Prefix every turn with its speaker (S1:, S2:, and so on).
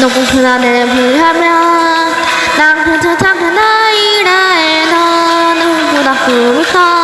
S1: 너무 불안해 불하면 난 그저 작은 아이라 해 너는 보다 꿈을 커